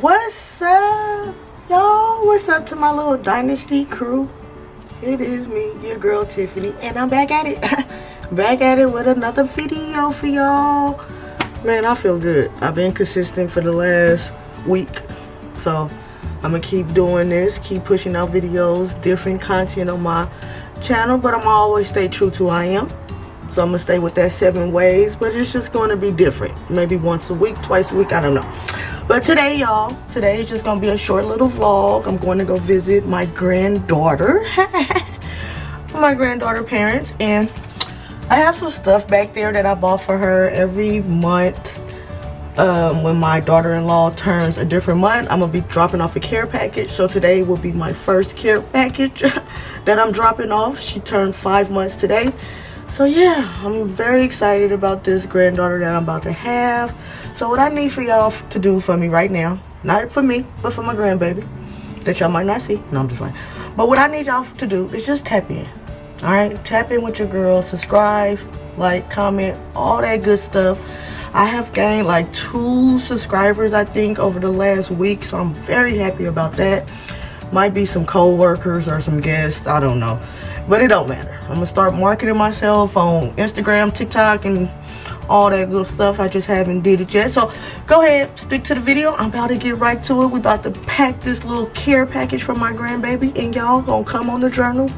What's up, y'all? What's up to my little dynasty crew? It is me, your girl Tiffany, and I'm back at it. back at it with another video for y'all. Man, I feel good. I've been consistent for the last week, so I'm gonna keep doing this, keep pushing out videos, different content on my channel, but I'm always stay true to I am. So I'm gonna stay with that seven ways, but it's just gonna be different. Maybe once a week, twice a week, I don't know. But today, y'all, today is just gonna be a short little vlog. I'm going to go visit my granddaughter, my granddaughter parents, and I have some stuff back there that I bought for her every month. Um, when my daughter-in-law turns a different month, I'm gonna be dropping off a care package. So today will be my first care package that I'm dropping off. She turned five months today. So yeah, I'm very excited about this granddaughter that I'm about to have. So what I need for y'all to do for me right now, not for me, but for my grandbaby, that y'all might not see. No, I'm just playing. But what I need y'all to do is just tap in. All right, tap in with your girl, subscribe, like, comment, all that good stuff. I have gained like two subscribers, I think, over the last week. So I'm very happy about that. Might be some co-workers or some guests, I don't know. But it don't matter. I'm gonna start marketing myself on Instagram, TikTok, and all that good stuff. I just haven't did it yet. So go ahead, stick to the video. I'm about to get right to it. We about to pack this little care package for my grandbaby and y'all gonna come on the journal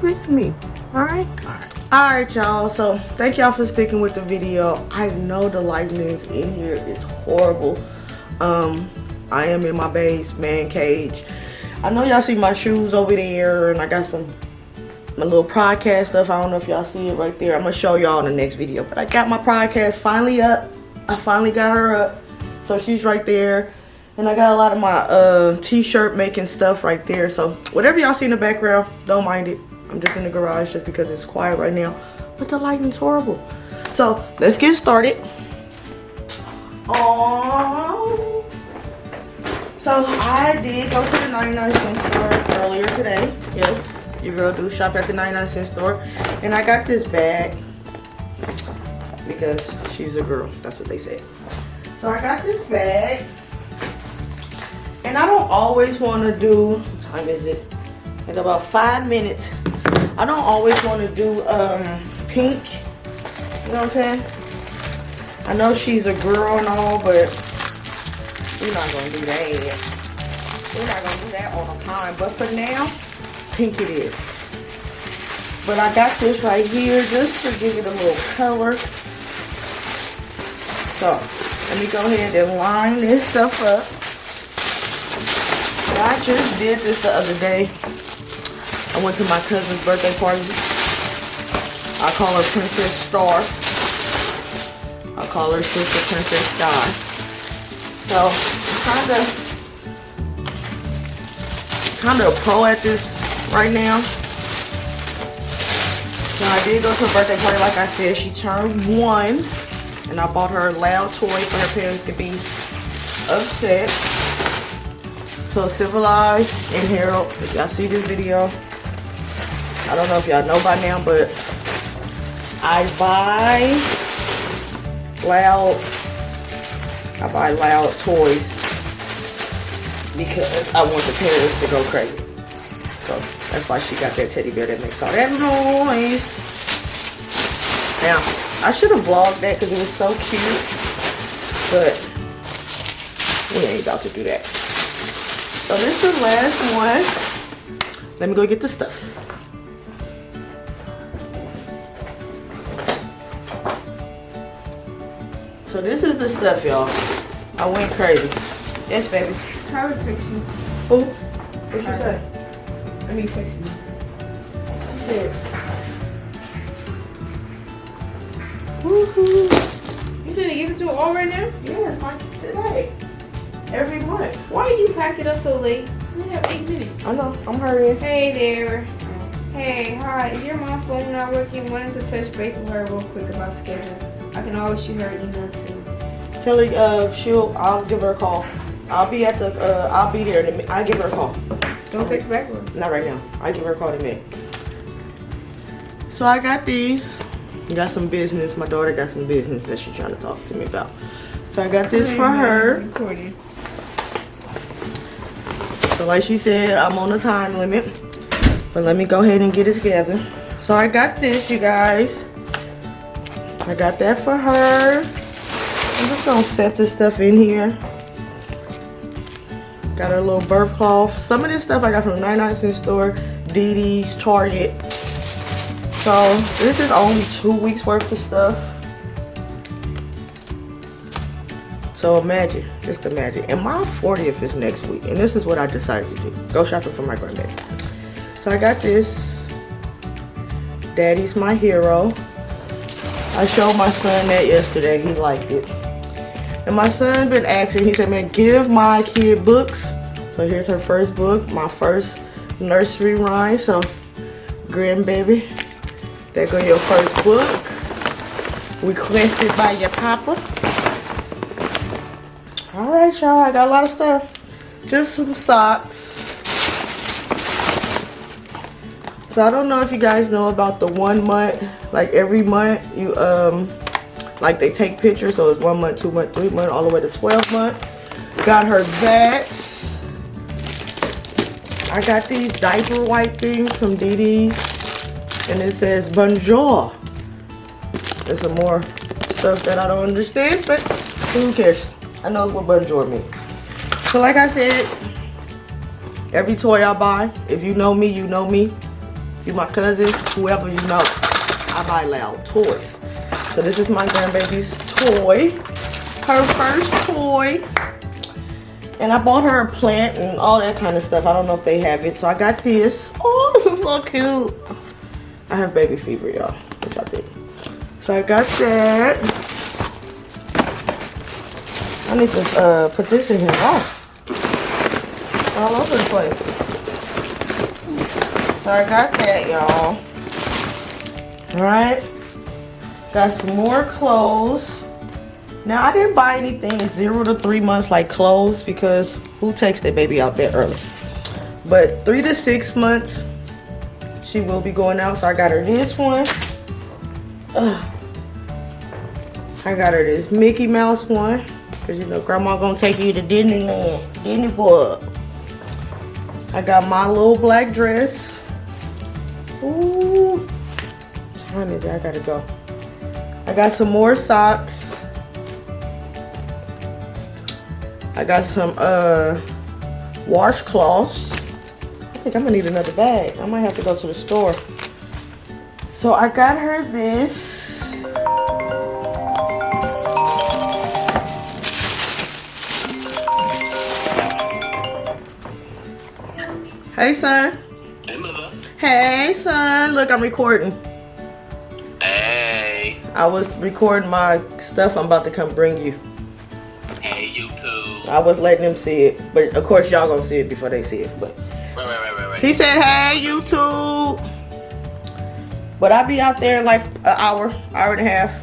with me. All right? All right. All right, y'all. So thank y'all for sticking with the video. I know the lighting is in here is horrible. Um, I am in my base man cage. I know y'all see my shoes over there and I got some my little podcast stuff. I don't know if y'all see it right there. I'm gonna show y'all in the next video. But I got my podcast finally up. I finally got her up. So she's right there. And I got a lot of my uh, t-shirt making stuff right there. So whatever y'all see in the background, don't mind it. I'm just in the garage just because it's quiet right now. But the lighting's horrible. So let's get started. Oh. So I did go to the 99 cent store earlier today. Yes, your girl do shop at the 99 cent store. And I got this bag because she's a girl. That's what they said. So I got this bag. And I don't always want to do, what time is it? Like about five minutes. I don't always want to do um, pink. You know what I'm saying? I know she's a girl and all, but we're not going to do that. We're not going to do that all the time. But for now, pink it is. But I got this right here just to give it a little color. So, let me go ahead and line this stuff up. I just did this the other day. I went to my cousin's birthday party. I call her Princess Star. I call her Sister Princess Star. So, I'm kind of kind of a pro at this right now. So I did go to a birthday party, like I said. She turned one. And I bought her a loud toy for her parents to be upset. So Civilized and Harold, if y'all see this video, I don't know if y'all know by now, but I buy loud, I buy loud toys because I want the parents to go crazy. So that's why she got that teddy bear that makes all that noise. Now, I should have vlogged that because it was so cute. But we ain't about to do that. So this is the last one. Let me go get the stuff. So this is the stuff, y'all. I went crazy. Yes, baby. Try to fix you. Who? What she say? Let me fix you. She said. Woohoo. You finna give it to her all right now? Yes, my today. Every month. Why do you pack it up so late? We have eight minutes. I know. I'm hurrying. Hey there. Hey, hi. Is your mom's phone not working? Wanted to touch base with her real quick about schedule. I can always shoot her an email too. Tell her uh she'll I'll give her a call. I'll be at the. Uh, I'll be there. In a mi- I'll give her a call. Don't text back. Not right now. I'll give her a call in a minute. So I got these. Got some business. My daughter got some business that she's trying to talk to me about. So I got this for her. Recording. So like she said, I'm on a time limit. But let me go ahead and get it together. So I got this, you guys. I got that for her. I'm just gonna set this stuff in here. Got her little birth cloth. Some of this stuff I got from 99 cent store, Dee Dee's, Target. So this is only two weeks worth of stuff. So imagine, just imagine. And my 40th is next week. And this is what I decided to do. Go shopping for my granddaddy. So I got this. Daddy's my hero. I showed my son that yesterday. He liked it. And my son been asking, he said, man, give my kid books. So here's her first book, my first nursery rhyme. So, grandbaby, there go your first book. Requested by your papa. All right, y'all. I got a lot of stuff. Just some socks. So I don't know if you guys know about the one month. Like every month, you um, like they take pictures. So it's one month, two month, three month, all the way to 12 month. Got her that. I got these diaper wipe things from Dee's. And it says bonjour. There's some more stuff that I don't understand, but who cares? I know what bonjour means. So like I said, every toy I buy, if you know me, you know me. You my cousin, whoever you know. I buy loud toys. So this is my grandbaby's toy. Her first toy. And I bought her a plant and all that kind of stuff. I don't know if they have it. So I got this. Oh, this is so cute. I have baby fever, y'all. Which I think. So I got that. I need to uh, put this in here. Oh. All over the place. So I got that, y'all. Alright. Got some more clothes. Now, I didn't buy anything zero to three months like clothes because who takes their baby out there early? But three to six months, she will be going out. So I got her this one. Ugh. I got her this Mickey Mouse one. Cause you know grandma gonna take you to Disneyland. Disney World. I got my little black dress. Ooh. Time is it? I gotta go. I got some more socks. I got some uh washcloths. I think I'm gonna need another bag. I might have to go to the store. So I got her this. Hey son. Hey, son. Look, I'm recording. Hey. I was recording my stuff I'm about to come bring you. Hey, YouTube. I was letting them see it. But of course y'all gonna see it before they see it. But Right, right, right, he said, hey YouTube. But I'll be out there in like an hour, hour and a half.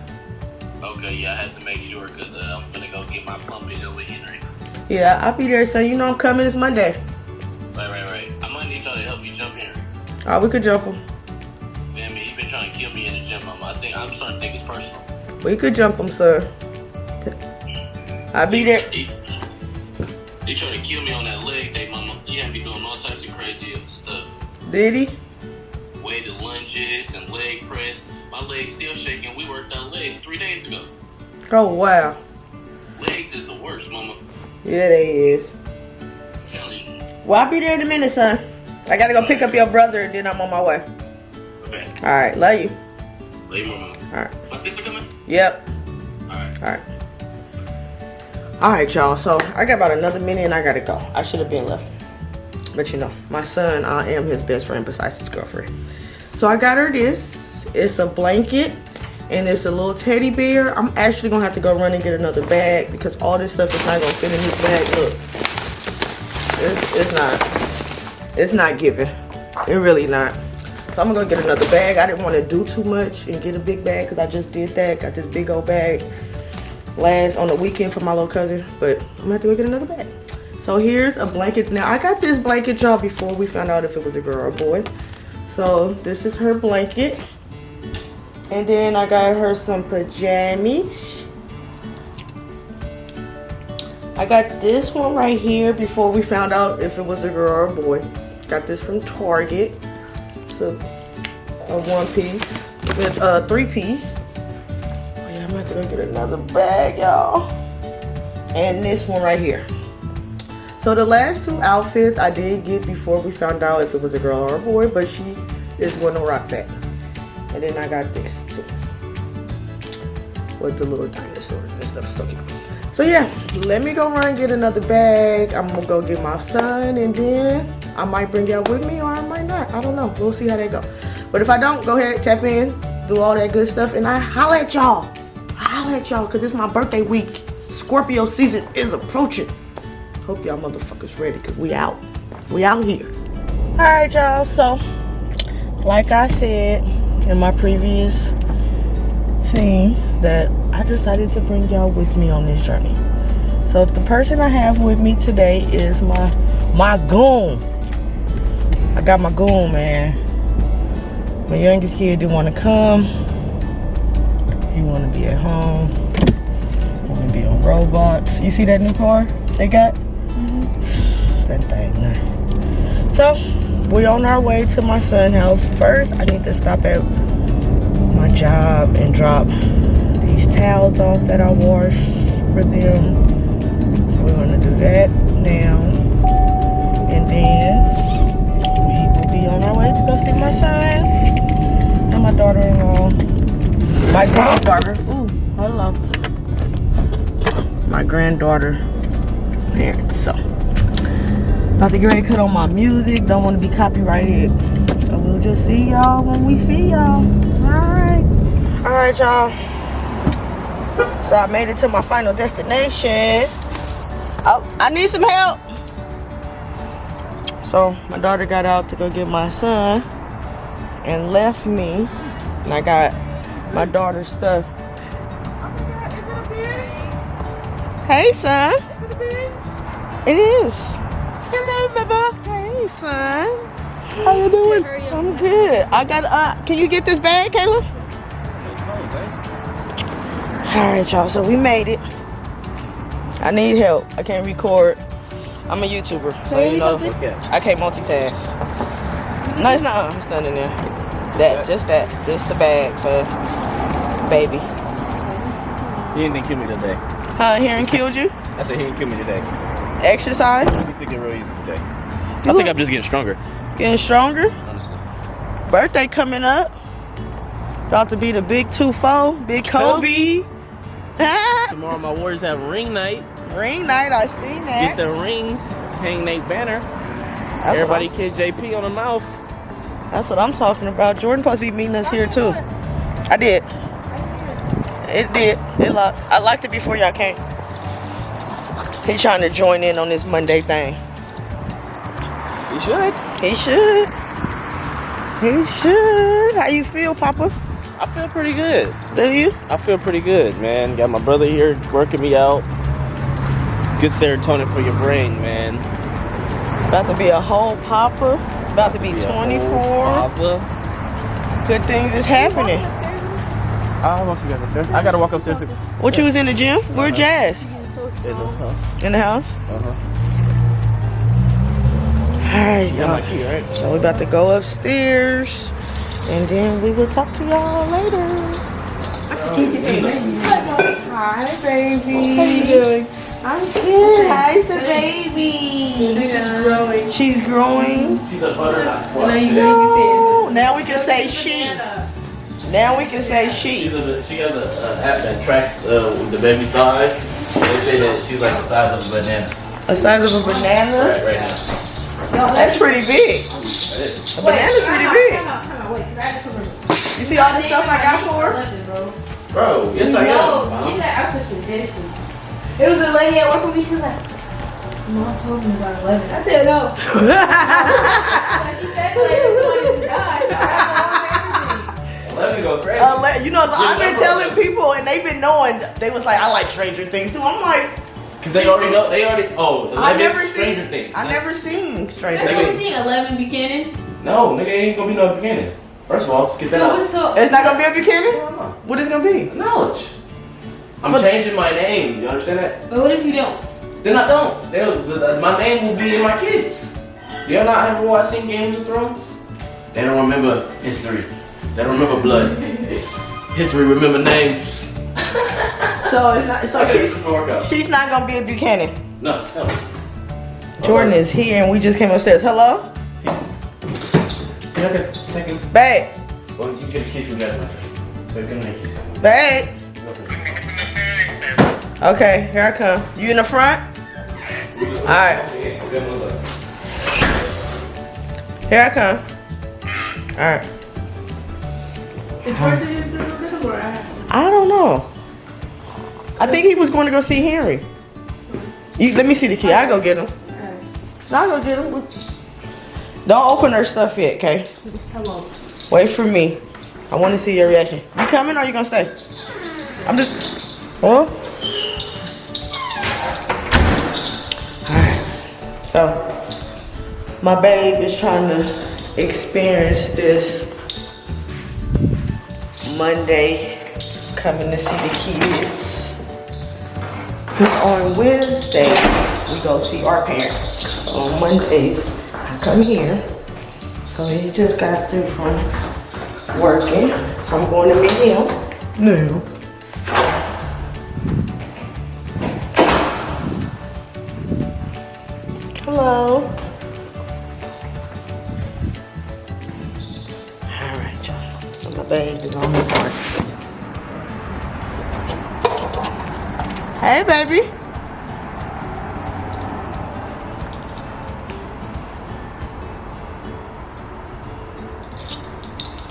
Okay, yeah, I have to make sure because uh, I'm gonna go get my pumping over Henry. Yeah, I'll be there. So you know I'm coming this Monday. Right, right, right. I might need y'all to help me jump Henry. Oh, we could jump him. Man, he been trying to kill me in the gym. I think I'm starting to think it's personal. We could jump him, sir. I'll be there. He, he trying to kill me on that leg day, mama. He had me doing all types of crazy stuff. Did he? Weighted lunges and leg press. My legs still shaking. We worked out legs three days ago. Oh wow. Legs is the worst, mama. Yeah, they is. Well, I'll be there in a minute, son. I gotta go pick up your brother, and then I'm on my way. Okay. All right, love you. Lay mama. All right. My sister coming? Yep. Alright. All right. All right, y'all. So I got about another minute, and I gotta go. I should have been left, but you know, my son, I am his best friend besides his girlfriend. So I got her this. It's a blanket. And it's a little teddy bear. I'm actually gonna have to go run and get another bag because all this stuff is not gonna fit in this bag. Look, it's, it's not. It's not giving. It really not. So I'm gonna go get another bag. I didn't want to do too much and get a big bag because I just did that. Got this big old bag last on the weekend for my little cousin, but I'm gonna have to go get another bag. So here's a blanket. Now I got this blanket y'all before we found out if it was a girl or a boy. So this is her blanket. And then I got her some pajamas. I got this one right here before we found out if it was a girl or a boy. Got this from Target. It's a, a one piece. It's a three piece. Oh yeah, I'm gonna go get another bag, y'all. And this one right here. So the last two outfits I did get before we found out if it was a girl or a boy, but she is gonna rock that. And then I got this too. With the little dinosaurs and stuff. So. So yeah, let me go run and get another bag. I'm gonna go get my son and then I might bring y'all with me or I might not. I don't know. We'll see how they go. But if I don't, go ahead, tap in, do all that good stuff, and I holla at y'all. I holla at y'all because it's my birthday week. Scorpio season is approaching. Hope y'all motherfuckers ready because we out. We out here. All right, y'all. So, like I said in my previous thing, that I decided to bring y'all with me on this journey. So the person I have with me today is my my goon. I got my goon, man. My youngest kid didn't want to come. He want to be at home. Want to be on robots. You see that new car they got? Mm-hmm. That thing, nice. So we're on our way to my son's house. First, I need to stop at my job and drop these towels off that I washed for them. So we're gonna do that now. And then my son and my daughter-in-law. My granddaughter. Ooh, hello. My granddaughter parents. So about to get ready to cut on my music. Don't want to be copyrighted. So we'll just see y'all when we see y'all. Alright. Alright, y'all. So I made it to my final destination. Oh, I need some help. So my daughter got out to go get my son and left me. And I got my daughter's stuff. Hey, son. It is. Hello, mother. Hey, son. How you doing? I'm good. I got. Uh, can you get this bag, Caleb? All right, y'all. So we made it. I need help. I can't record. I'm a YouTuber, so you know I can't multitask. No, it's not. Not in there. That, just that. Just the bag for baby. He didn't kill me today. Huh? Hearing killed you? I said he didn't kill me today. Exercise? He took it real easy today. I You think I'm just getting stronger. Getting stronger. Honestly. Birthday coming up. About to be the big two four, big Kobe. Tomorrow my Warriors have ring night. Ring night, I seen that. Get the ring, hang Nate banner. That's Everybody kiss JP on the mouth. That's what I'm talking about. Jordan supposed to be meeting us here too. I did. It did. It locked. I locked it before y'all came. He trying to join in on this Monday thing. He should. He should. He should. How you feel, Papa? I feel pretty good. Do you? I feel pretty good, man. Got my brother here working me out. It's good serotonin for your brain, man. About to be a whole Papa. About to be Be 24. Good things is happening. I'll walk you guys upstairs. I gotta walk upstairs. To, What you was in the gym? Where Jazz? in the house. In the house? Uh-huh. Alright, y'all. So we about to go upstairs. And then we will talk to y'all later. Hi, baby. How you doing? I'm good. How's the baby? She's growing. She's a butternut squash. No. Now we can say she. Now we can say She's she. a, she has a, a app that tracks uh, the baby size. They say that she's like the size of a banana The size of a banana. right, right now. That's pretty big. That is. A banana's pretty big. Come on, come on, wait, 'cause I just remember. You see all the stuff I got for her? Bro. Bro, yes I No, am. Mom. get that out of suggestions. It was a lady at work with me. She was like, "Mom told me about 11." I said, "No." Like, she said, like, somebody died. Let me go crazy. Uh, you know, I've been telling people, and they've been knowing. They was like, I like Stranger Things too. I'm like, Cause they already know. They already. Oh, I 11 never seen Stranger seen. Things. I never seen Stranger That's the Things. thing. Eleven Buchanan. No, nigga ain't gonna be no Buchanan. First of all, let's get that So out. so? It's not gonna be a Buchanan. What is it gonna be? Knowledge. I'm But- changing my name. You understand that? But what if you don't? Then I don't. They'll, my name will be in my kids. Y'all not ever watching Games of Thrones? They don't remember history. They don't remember blood. history remember names. So it's not. So Okay, she's, this will work out. she's not gonna be a Buchanan. No, no. Jordan is here, and we just came upstairs. Hello, oh, Can get a second? babe, Well, you get a kiss with that one. But give me a kiss. babe. Okay, here I come. You in the front? Alright. Here I come. All right. Is person into the room or I? Don't know. I think he was going to go see Henry. You, let me see the key. I'll go get him. I'll go get him. Don't open her stuff yet, okay? Hello. Wait for me. I want to see your reaction. You coming or you gonna stay? I'm just. Huh? So, my babe is trying to experience this Monday coming to see the kids. Cause on Wednesdays we go see our parents. On Mondays I come here. So he just got through from working. So I'm going to meet him. No.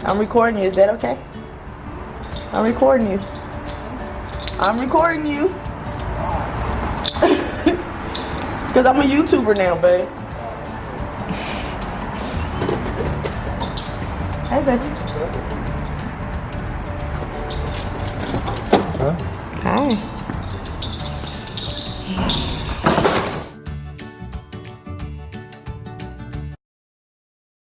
I'm recording you. Is that okay? I'm recording you. I'm recording you. Because I'm a YouTuber now, babe. Hey, baby.